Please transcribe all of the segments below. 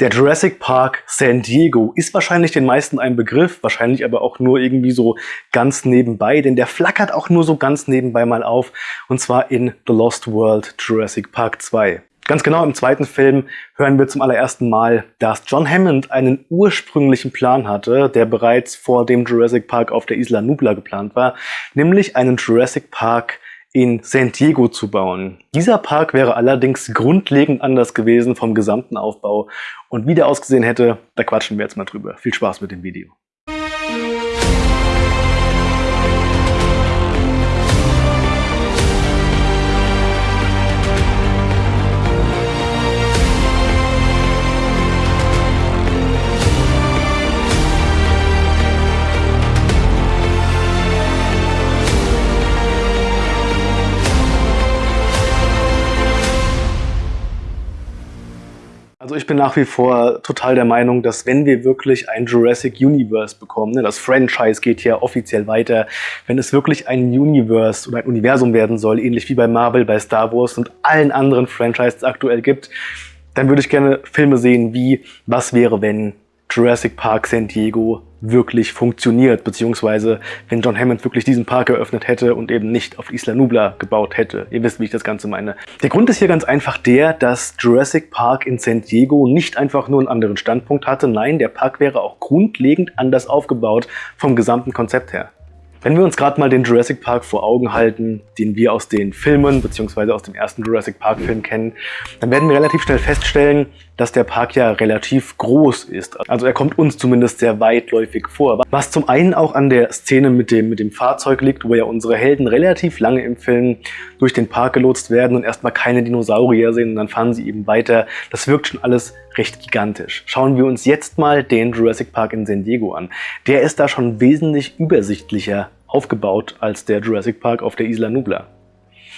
Der Jurassic Park San Diego ist wahrscheinlich den meisten ein Begriff, wahrscheinlich aber auch nur irgendwie so ganz nebenbei, denn der flackert auch nur so ganz nebenbei mal auf, und zwar in The Lost World Jurassic Park 2. Ganz genau im zweiten Film hören wir zum allerersten Mal, dass John Hammond einen ursprünglichen Plan hatte, der bereits vor dem Jurassic Park auf der Isla Nubla geplant war, nämlich einen Jurassic Park in San Diego zu bauen. Dieser Park wäre allerdings grundlegend anders gewesen vom gesamten Aufbau und wie der ausgesehen hätte, da quatschen wir jetzt mal drüber. Viel Spaß mit dem Video. Ich bin nach wie vor total der Meinung, dass wenn wir wirklich ein Jurassic Universe bekommen, ne, das Franchise geht ja offiziell weiter, wenn es wirklich ein Universe oder ein Universum werden soll, ähnlich wie bei Marvel, bei Star Wars und allen anderen Franchises aktuell gibt, dann würde ich gerne Filme sehen wie Was wäre wenn Jurassic Park San Diego wirklich funktioniert, beziehungsweise wenn John Hammond wirklich diesen Park eröffnet hätte und eben nicht auf Isla Nubla gebaut hätte. Ihr wisst, wie ich das Ganze meine. Der Grund ist hier ganz einfach der, dass Jurassic Park in San Diego nicht einfach nur einen anderen Standpunkt hatte, nein, der Park wäre auch grundlegend anders aufgebaut vom gesamten Konzept her. Wenn wir uns gerade mal den Jurassic Park vor Augen halten, den wir aus den Filmen bzw. aus dem ersten Jurassic Park Film kennen, dann werden wir relativ schnell feststellen, dass der Park ja relativ groß ist. Also er kommt uns zumindest sehr weitläufig vor. Was zum einen auch an der Szene mit dem, mit dem Fahrzeug liegt, wo ja unsere Helden relativ lange im Film durch den Park gelotst werden und erstmal keine Dinosaurier sehen und dann fahren sie eben weiter. Das wirkt schon alles recht gigantisch. Schauen wir uns jetzt mal den Jurassic Park in San Diego an. Der ist da schon wesentlich übersichtlicher aufgebaut als der Jurassic Park auf der Isla Nubla.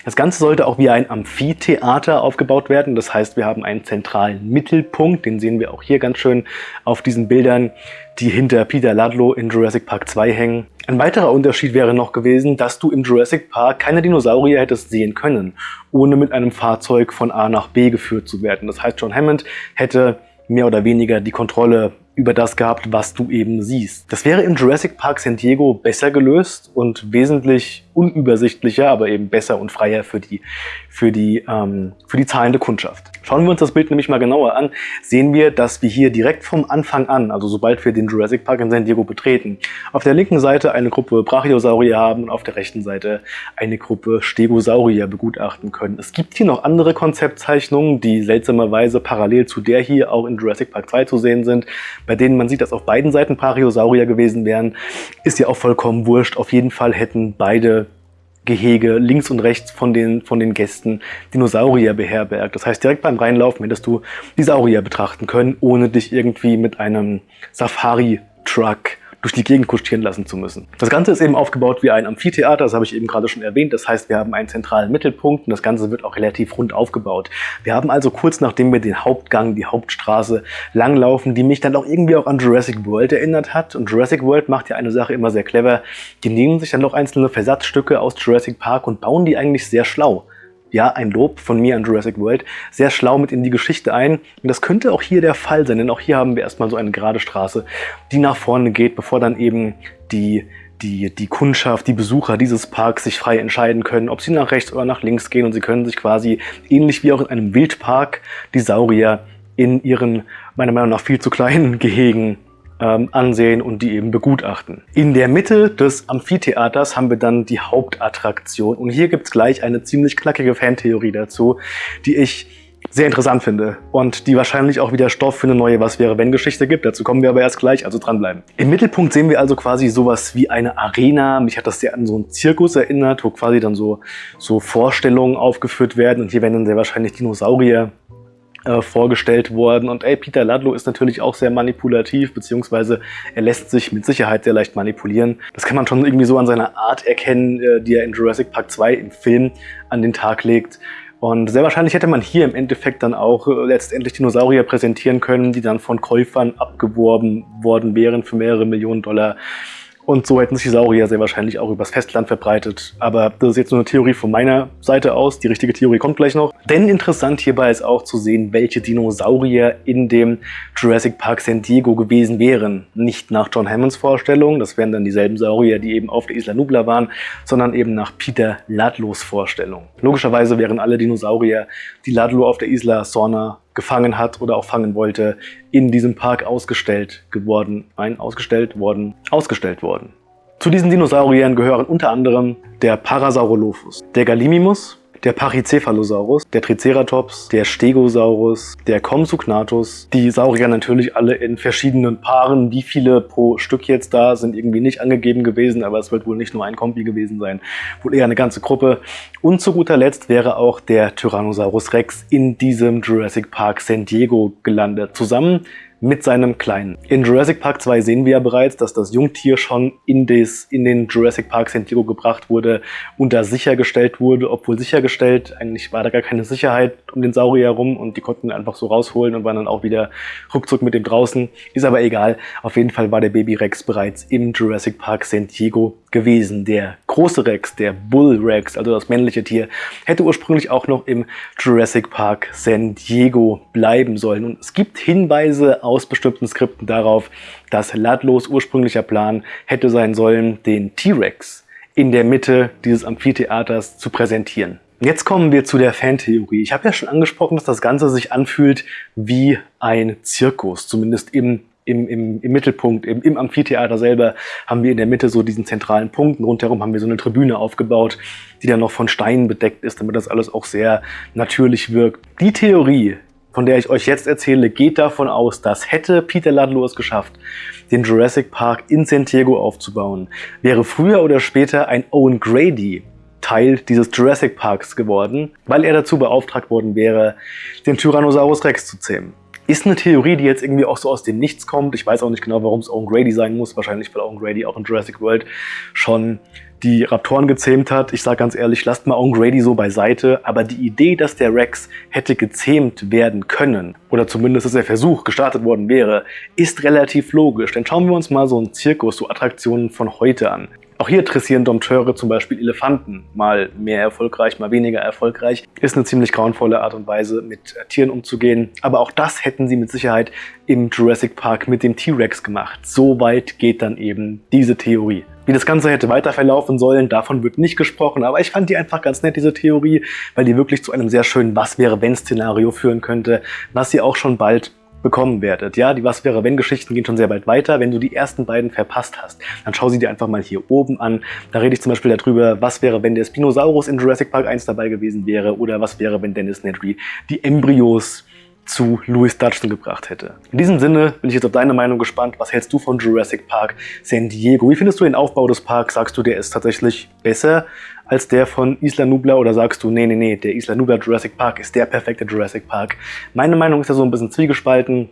Das Ganze sollte auch wie ein Amphitheater aufgebaut werden. Das heißt, wir haben einen zentralen Mittelpunkt, den sehen wir auch hier ganz schön auf diesen Bildern, die hinter Peter Ludlow in Jurassic Park 2 hängen. Ein weiterer Unterschied wäre noch gewesen, dass du im Jurassic Park keine Dinosaurier hättest sehen können, ohne mit einem Fahrzeug von A nach B geführt zu werden. Das heißt, John Hammond hätte mehr oder weniger die Kontrolle über das gehabt, was du eben siehst. Das wäre im Jurassic Park San Diego besser gelöst und wesentlich unübersichtlicher, aber eben besser und freier für die, für die, ähm, für die zahlende Kundschaft. Schauen wir uns das Bild nämlich mal genauer an, sehen wir, dass wir hier direkt vom Anfang an, also sobald wir den Jurassic Park in San Diego betreten, auf der linken Seite eine Gruppe Brachiosaurier haben und auf der rechten Seite eine Gruppe Stegosaurier begutachten können. Es gibt hier noch andere Konzeptzeichnungen, die seltsamerweise parallel zu der hier auch in Jurassic Park 2 zu sehen sind, bei denen man sieht, dass auf beiden Seiten Brachiosaurier gewesen wären. Ist ja auch vollkommen wurscht. Auf jeden Fall hätten beide Gehege links und rechts von den, von den Gästen Dinosaurier beherbergt. Das heißt, direkt beim Reinlaufen hättest du die Saurier betrachten können, ohne dich irgendwie mit einem Safari-Truck durch die Gegend kutschieren lassen zu müssen. Das Ganze ist eben aufgebaut wie ein Amphitheater, das habe ich eben gerade schon erwähnt. Das heißt, wir haben einen zentralen Mittelpunkt und das Ganze wird auch relativ rund aufgebaut. Wir haben also kurz nachdem wir den Hauptgang, die Hauptstraße langlaufen, die mich dann auch irgendwie auch an Jurassic World erinnert hat. Und Jurassic World macht ja eine Sache immer sehr clever. Die nehmen sich dann noch einzelne Versatzstücke aus Jurassic Park und bauen die eigentlich sehr schlau ja, ein Lob von mir an Jurassic World, sehr schlau mit in die Geschichte ein. Und das könnte auch hier der Fall sein, denn auch hier haben wir erstmal so eine gerade Straße, die nach vorne geht, bevor dann eben die, die, die Kundschaft, die Besucher dieses Parks sich frei entscheiden können, ob sie nach rechts oder nach links gehen und sie können sich quasi ähnlich wie auch in einem Wildpark die Saurier in ihren, meiner Meinung nach, viel zu kleinen Gehegen ähm, ansehen und die eben begutachten. In der Mitte des Amphitheaters haben wir dann die Hauptattraktion und hier gibt es gleich eine ziemlich knackige Fantheorie dazu, die ich sehr interessant finde und die wahrscheinlich auch wieder Stoff für eine neue Was-wäre-wenn-Geschichte gibt. Dazu kommen wir aber erst gleich, also dranbleiben. Im Mittelpunkt sehen wir also quasi sowas wie eine Arena. Mich hat das sehr an so einen Zirkus erinnert, wo quasi dann so, so Vorstellungen aufgeführt werden und hier werden dann sehr wahrscheinlich Dinosaurier äh, vorgestellt worden. Und ey, Peter Ludlow ist natürlich auch sehr manipulativ, beziehungsweise er lässt sich mit Sicherheit sehr leicht manipulieren. Das kann man schon irgendwie so an seiner Art erkennen, äh, die er in Jurassic Park 2 im Film an den Tag legt. Und sehr wahrscheinlich hätte man hier im Endeffekt dann auch äh, letztendlich Dinosaurier präsentieren können, die dann von Käufern abgeworben worden wären für mehrere Millionen Dollar. Und so hätten sich die Saurier sehr wahrscheinlich auch übers Festland verbreitet. Aber das ist jetzt nur eine Theorie von meiner Seite aus. Die richtige Theorie kommt gleich noch. Denn interessant hierbei ist auch zu sehen, welche Dinosaurier in dem Jurassic Park San Diego gewesen wären. Nicht nach John Hammonds Vorstellung, das wären dann dieselben Saurier, die eben auf der Isla Nubla waren, sondern eben nach Peter Ludlows Vorstellung. Logischerweise wären alle Dinosaurier, die Ludlow auf der Isla Sorna gefangen hat oder auch fangen wollte, in diesem Park ausgestellt geworden, nein, ausgestellt worden, ausgestellt worden. Zu diesen Dinosauriern gehören unter anderem der Parasaurolophus, der Gallimimus, der Pachycephalosaurus, der Triceratops, der Stegosaurus, der Compsognathus. Die Saurier natürlich alle in verschiedenen Paaren. Wie viele pro Stück jetzt da sind irgendwie nicht angegeben gewesen, aber es wird wohl nicht nur ein Kombi gewesen sein, wohl eher eine ganze Gruppe. Und zu guter Letzt wäre auch der Tyrannosaurus Rex in diesem Jurassic Park San Diego gelandet. Zusammen mit seinem Kleinen. In Jurassic Park 2 sehen wir ja bereits, dass das Jungtier schon in, des, in den Jurassic Park San Diego gebracht wurde und da sichergestellt wurde, obwohl sichergestellt, eigentlich war da gar keine Sicherheit um den Saurier herum und die konnten ihn einfach so rausholen und waren dann auch wieder ruckzuck mit dem draußen. Ist aber egal. Auf jeden Fall war der Baby Rex bereits im Jurassic Park San Diego gewesen. Der große Rex, der Bull Rex, also das männliche Tier, hätte ursprünglich auch noch im Jurassic Park San Diego bleiben sollen. Und es gibt Hinweise aus bestimmten Skripten darauf, dass Ludlows ursprünglicher Plan hätte sein sollen, den T-Rex in der Mitte dieses Amphitheaters zu präsentieren. Jetzt kommen wir zu der Fantheorie. Ich habe ja schon angesprochen, dass das Ganze sich anfühlt wie ein Zirkus, zumindest im im, im, im Mittelpunkt, im, im Amphitheater selber, haben wir in der Mitte so diesen zentralen Punkt. Und rundherum haben wir so eine Tribüne aufgebaut, die dann noch von Steinen bedeckt ist, damit das alles auch sehr natürlich wirkt. Die Theorie, von der ich euch jetzt erzähle, geht davon aus, dass hätte Peter Ludlow es geschafft, den Jurassic Park in San Diego aufzubauen, wäre früher oder später ein Owen Grady Teil dieses Jurassic Parks geworden, weil er dazu beauftragt worden wäre, den Tyrannosaurus Rex zu zähmen. Ist eine Theorie, die jetzt irgendwie auch so aus dem Nichts kommt. Ich weiß auch nicht genau, warum es Owen Grady sein muss. Wahrscheinlich, weil Owen Grady auch in Jurassic World schon die Raptoren gezähmt hat. Ich sage ganz ehrlich, lasst mal Owen Grady so beiseite. Aber die Idee, dass der Rex hätte gezähmt werden können, oder zumindest, dass der Versuch gestartet worden wäre, ist relativ logisch. Denn schauen wir uns mal so einen Zirkus, so Attraktionen von heute an. Auch hier dressieren Dompteure zum Beispiel Elefanten, mal mehr erfolgreich, mal weniger erfolgreich. Ist eine ziemlich grauenvolle Art und Weise, mit äh, Tieren umzugehen. Aber auch das hätten sie mit Sicherheit im Jurassic Park mit dem T-Rex gemacht. So weit geht dann eben diese Theorie. Wie das Ganze hätte weiter verlaufen sollen, davon wird nicht gesprochen, aber ich fand die einfach ganz nett, diese Theorie, weil die wirklich zu einem sehr schönen Was-wäre-wenn-Szenario führen könnte, was sie auch schon bald bekommen werdet. Ja, die Was wäre wenn Geschichten gehen schon sehr bald weiter. Wenn du die ersten beiden verpasst hast, dann schau sie dir einfach mal hier oben an. Da rede ich zum Beispiel darüber, was wäre, wenn der Spinosaurus in Jurassic Park 1 dabei gewesen wäre oder was wäre, wenn Dennis Nedry die Embryos zu Louis Dutchton gebracht hätte. In diesem Sinne bin ich jetzt auf deine Meinung gespannt. Was hältst du von Jurassic Park San Diego? Wie findest du den Aufbau des Parks? Sagst du, der ist tatsächlich besser als der von Isla Nubla oder sagst du, nee, nee, nee, der Isla Nubla Jurassic Park ist der perfekte Jurassic Park? Meine Meinung ist ja so ein bisschen zwiegespalten.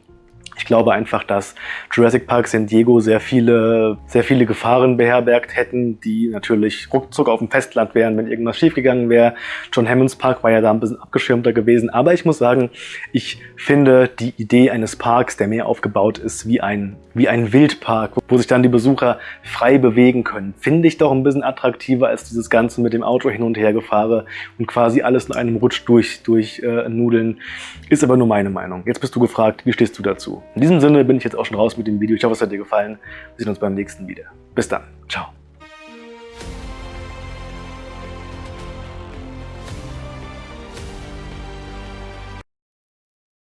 Ich glaube einfach, dass Jurassic Park San Diego sehr viele, sehr viele Gefahren beherbergt hätten, die natürlich ruckzuck auf dem Festland wären, wenn irgendwas schiefgegangen wäre. John Hammonds Park war ja da ein bisschen abgeschirmter gewesen. Aber ich muss sagen, ich finde die Idee eines Parks, der mehr aufgebaut ist wie ein, wie ein Wildpark, wo sich dann die Besucher frei bewegen können, finde ich doch ein bisschen attraktiver als dieses Ganze mit dem Auto hin und her gefahre und quasi alles in einem Rutsch durch, durch äh, Nudeln. Ist aber nur meine Meinung. Jetzt bist du gefragt, wie stehst du dazu? In diesem Sinne bin ich jetzt auch schon raus mit dem Video. Ich hoffe, es hat dir gefallen. Wir sehen uns beim nächsten wieder. Bis dann. Ciao.